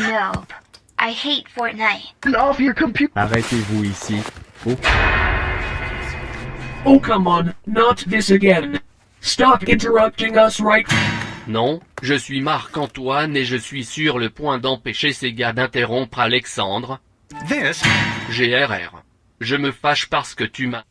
No. I hate Fortnite. Off your computer. Arrêtez-vous ici. Oh, Oh come on, not this again. Stop interrupting us right Non, je suis Marc-Antoine et je suis sur le point d'empêcher ces gars d'interrompre Alexandre. This GRR. Je me fâche parce que tu m'as...